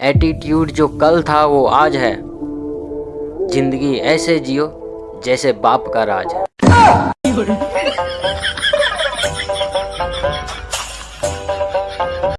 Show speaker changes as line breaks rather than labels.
Attitude जो कल था वो आज है। ज़िंदगी ऐसे जियो जैसे बाप का राज है।